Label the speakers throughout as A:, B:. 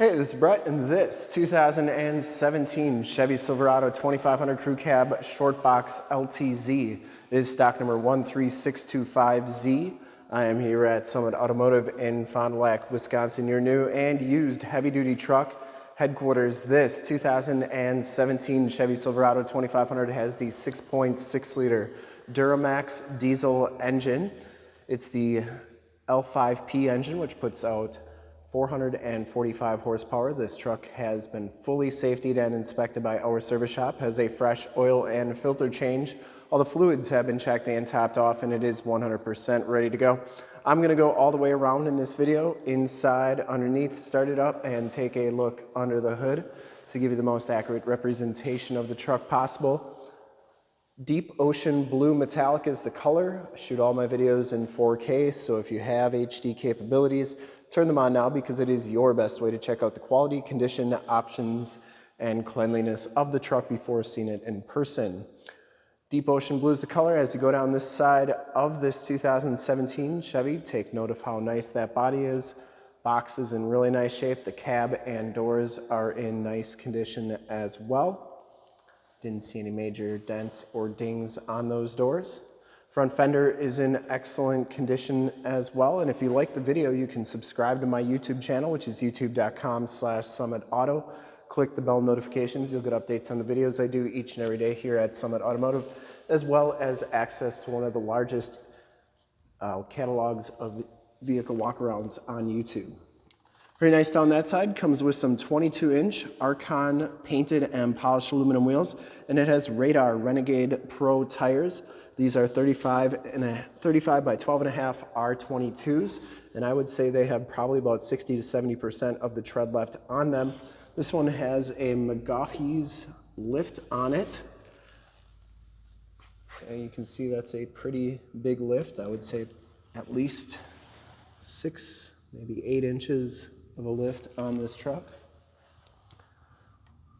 A: Hey, this is Brett, and this 2017 Chevy Silverado 2500 Crew Cab Short Box LTZ is stock number 13625Z. I am here at Summit Automotive in Fond du Lac, Wisconsin, your new and used heavy-duty truck headquarters. This 2017 Chevy Silverado 2500 has the 6.6 liter Duramax diesel engine. It's the L5P engine, which puts out 445 horsepower. This truck has been fully safetied and inspected by our service shop, has a fresh oil and filter change. All the fluids have been checked and topped off and it is 100% ready to go. I'm gonna go all the way around in this video, inside, underneath, start it up and take a look under the hood to give you the most accurate representation of the truck possible. Deep Ocean Blue Metallic is the color. I shoot all my videos in 4K, so if you have HD capabilities, turn them on now because it is your best way to check out the quality, condition, options, and cleanliness of the truck before seeing it in person. Deep Ocean Blue is the color. As you go down this side of this 2017 Chevy, take note of how nice that body is. Box is in really nice shape. The cab and doors are in nice condition as well. Didn't see any major dents or dings on those doors. Front fender is in excellent condition as well. And if you like the video, you can subscribe to my YouTube channel, which is youtube.com slash summitauto. Click the bell notifications. You'll get updates on the videos I do each and every day here at Summit Automotive, as well as access to one of the largest uh, catalogs of vehicle walkarounds on YouTube. Very nice down that side. Comes with some 22 inch Archon painted and polished aluminum wheels. And it has Radar Renegade Pro tires. These are 35 and a 35 by 12 and a half R22s. And I would say they have probably about 60 to 70% of the tread left on them. This one has a McGaughy's lift on it. And you can see that's a pretty big lift. I would say at least six, maybe eight inches of a lift on this truck.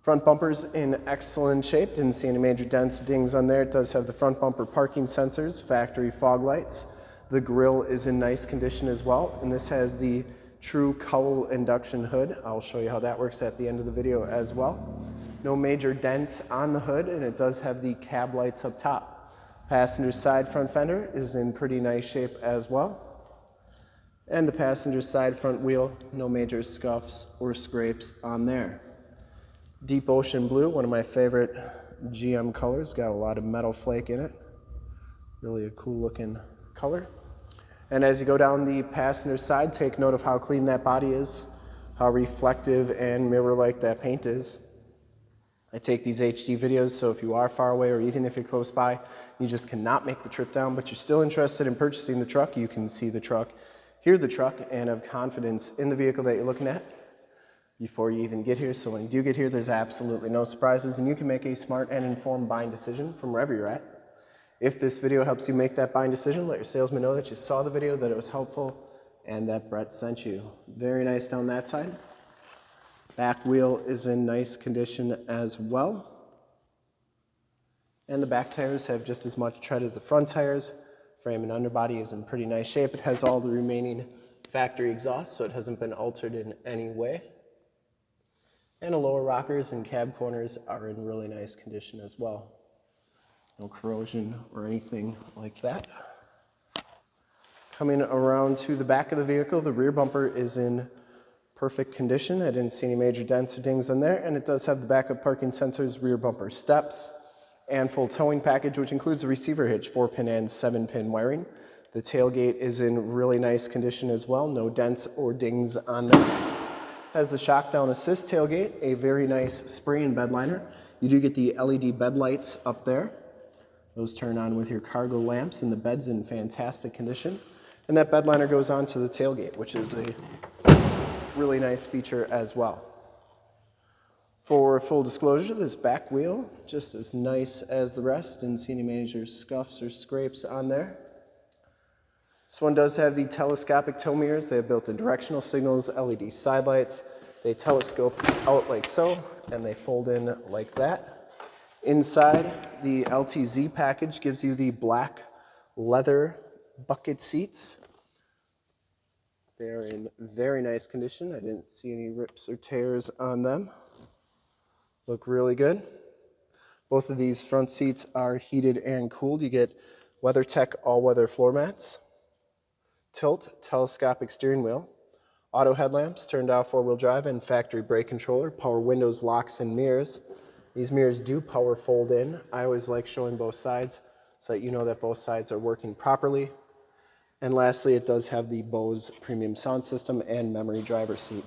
A: Front bumper's in excellent shape. Didn't see any major dents or dings on there. It does have the front bumper parking sensors, factory fog lights. The grille is in nice condition as well. And this has the true cowl induction hood. I'll show you how that works at the end of the video as well. No major dents on the hood and it does have the cab lights up top. Passenger side front fender is in pretty nice shape as well and the passenger side front wheel, no major scuffs or scrapes on there. Deep Ocean Blue, one of my favorite GM colors, got a lot of metal flake in it. Really a cool looking color. And as you go down the passenger side, take note of how clean that body is, how reflective and mirror-like that paint is. I take these HD videos, so if you are far away or even if you're close by, you just cannot make the trip down, but you're still interested in purchasing the truck, you can see the truck hear the truck and have confidence in the vehicle that you're looking at before you even get here. So when you do get here, there's absolutely no surprises and you can make a smart and informed buying decision from wherever you're at. If this video helps you make that buying decision, let your salesman know that you saw the video, that it was helpful, and that Brett sent you. Very nice down that side. Back wheel is in nice condition as well. And the back tires have just as much tread as the front tires. Frame and underbody is in pretty nice shape. It has all the remaining factory exhaust, so it hasn't been altered in any way. And the lower rockers and cab corners are in really nice condition as well. No corrosion or anything like that. Coming around to the back of the vehicle, the rear bumper is in perfect condition. I didn't see any major dents or dings on there, and it does have the backup parking sensors, rear bumper steps, and full towing package, which includes a receiver hitch, four pin and seven pin wiring. The tailgate is in really nice condition as well, no dents or dings on there. Has the shock down assist tailgate, a very nice spray and bed liner. You do get the LED bed lights up there. Those turn on with your cargo lamps and the bed's in fantastic condition. And that bed liner goes on to the tailgate, which is a really nice feature as well. For full disclosure, this back wheel, just as nice as the rest. Didn't see any major scuffs or scrapes on there. This one does have the telescopic tow mirrors. They have built-in directional signals, LED side lights. They telescope out like so, and they fold in like that. Inside, the LTZ package gives you the black leather bucket seats. They are in very nice condition. I didn't see any rips or tears on them. Look really good. Both of these front seats are heated and cooled. You get WeatherTech all-weather floor mats, tilt, telescopic steering wheel, auto headlamps, turned off four-wheel drive, and factory brake controller, power windows, locks, and mirrors. These mirrors do power fold in. I always like showing both sides so that you know that both sides are working properly. And lastly, it does have the Bose premium sound system and memory driver seat.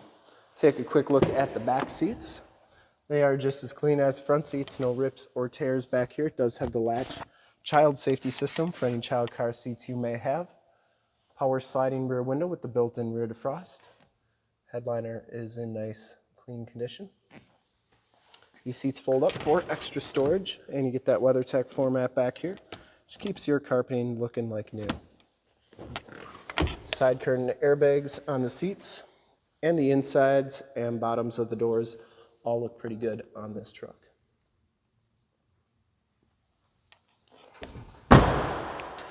A: Take a quick look at the back seats. They are just as clean as front seats, no rips or tears back here. It does have the latch child safety system for any child car seats you may have. Power sliding rear window with the built-in rear defrost. Headliner is in nice clean condition. These seats fold up for extra storage and you get that WeatherTech floor mat back here. Which keeps your carpeting looking like new. Side curtain airbags on the seats and the insides and bottoms of the doors all look pretty good on this truck.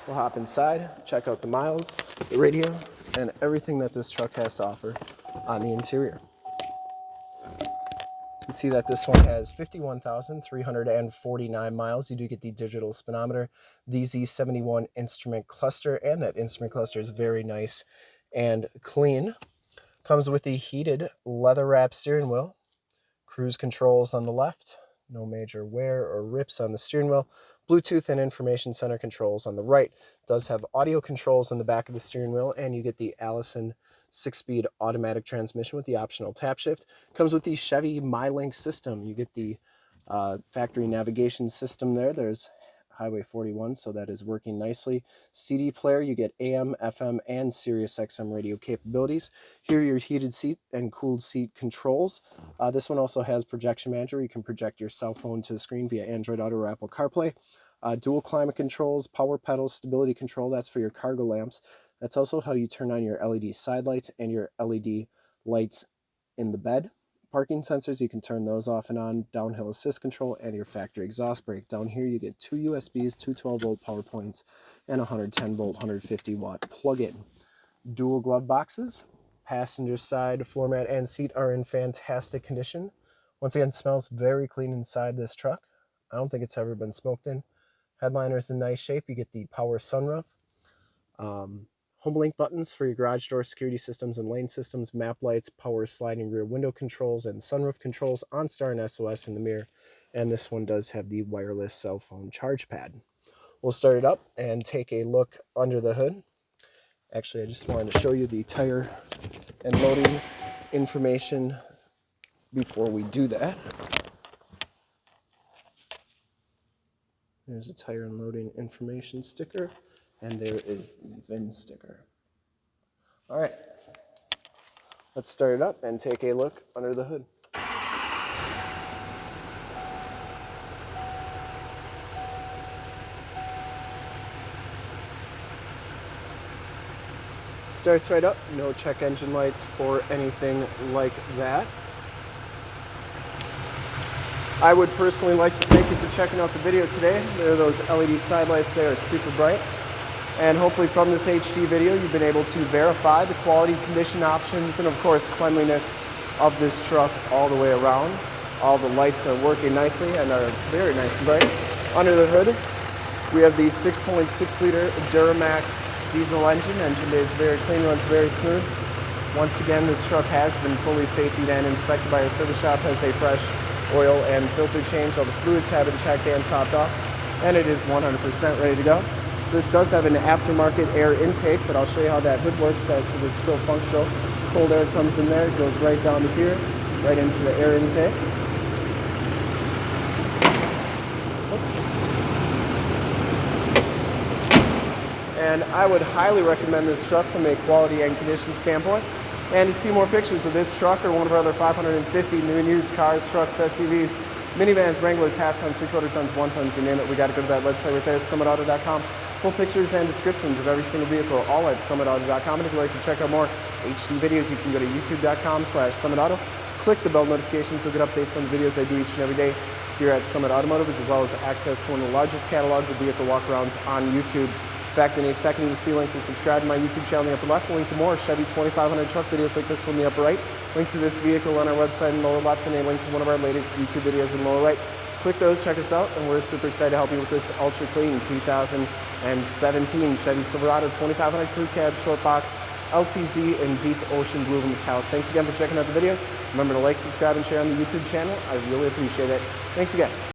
A: We'll hop inside, check out the miles, the radio, and everything that this truck has to offer on the interior. You see that this one has 51,349 miles. You do get the digital speedometer, the Z71 instrument cluster, and that instrument cluster is very nice and clean. Comes with the heated leather wrap steering wheel, cruise controls on the left, no major wear or rips on the steering wheel, Bluetooth and information center controls on the right. Does have audio controls on the back of the steering wheel, and you get the Allison six-speed automatic transmission with the optional tap shift. Comes with the Chevy MyLink system. You get the uh, factory navigation system there. There's Highway 41, so that is working nicely. CD player, you get AM, FM, and Sirius XM radio capabilities. Here your heated seat and cooled seat controls. Uh, this one also has projection manager. You can project your cell phone to the screen via Android Auto or Apple CarPlay. Uh, dual climate controls, power pedals, stability control, that's for your cargo lamps. That's also how you turn on your LED side lights and your LED lights in the bed. Parking sensors, you can turn those off and on, downhill assist control, and your factory exhaust brake. Down here you get two USBs, two 12 volt power points, and 110 volt, 150 watt plug-in. Dual glove boxes, passenger side floor mat and seat are in fantastic condition. Once again, smells very clean inside this truck. I don't think it's ever been smoked in. Headliner is in nice shape. You get the power sunroof. Um, HomeLink buttons for your garage door security systems and lane systems, map lights, power sliding rear window controls, and sunroof controls, OnStar and SOS in the mirror. And this one does have the wireless cell phone charge pad. We'll start it up and take a look under the hood. Actually, I just wanted to show you the tire and loading information before we do that. There's a tire and loading information sticker and there is the VIN sticker. All right, let's start it up and take a look under the hood. Starts right up, no check engine lights or anything like that. I would personally like to thank you for checking out the video today. There are those LED side lights are super bright. And hopefully from this HD video, you've been able to verify the quality, condition options, and of course cleanliness of this truck all the way around. All the lights are working nicely and are very nice and bright. Under the hood, we have the 6.6 liter Duramax diesel engine. Engine is very clean, runs very smooth. Once again, this truck has been fully safety and inspected by our service shop, has a fresh oil and filter change. All the fluids have been checked and topped off, and it is 100% ready to go. So this does have an aftermarket air intake, but I'll show you how that hood works because it's still functional. Cold air comes in there, goes right down here, right into the air intake. And I would highly recommend this truck from a quality and condition standpoint. And to see more pictures of this truck or one of our other 550 new and used cars, trucks, SUVs, minivans, Wranglers, half tons, three quarter tons, one tons, you name it, we got to go to that website right there, summitauto.com. Full pictures and descriptions of every single vehicle, all at summitauto.com. And if you'd like to check out more HD videos, you can go to youtube.com slash summitauto. Click the bell notifications, you'll get updates on the videos I do each and every day here at Summit Automotive, as well as access to one of the largest catalogs of vehicle walkarounds on YouTube In fact, in a second, you'll see a link to subscribe to my YouTube channel in the upper left, a link to more Chevy 2500 truck videos like this one in the upper right, link to this vehicle on our website in the lower left, and a link to one of our latest YouTube videos in the lower right. Click those, check us out, and we're super excited to help you with this ultra clean 2017 Chevy Silverado 2500 Crew Cab Short Box LTZ in deep ocean blue and metallic. Thanks again for checking out the video. Remember to like, subscribe, and share on the YouTube channel. I really appreciate it. Thanks again.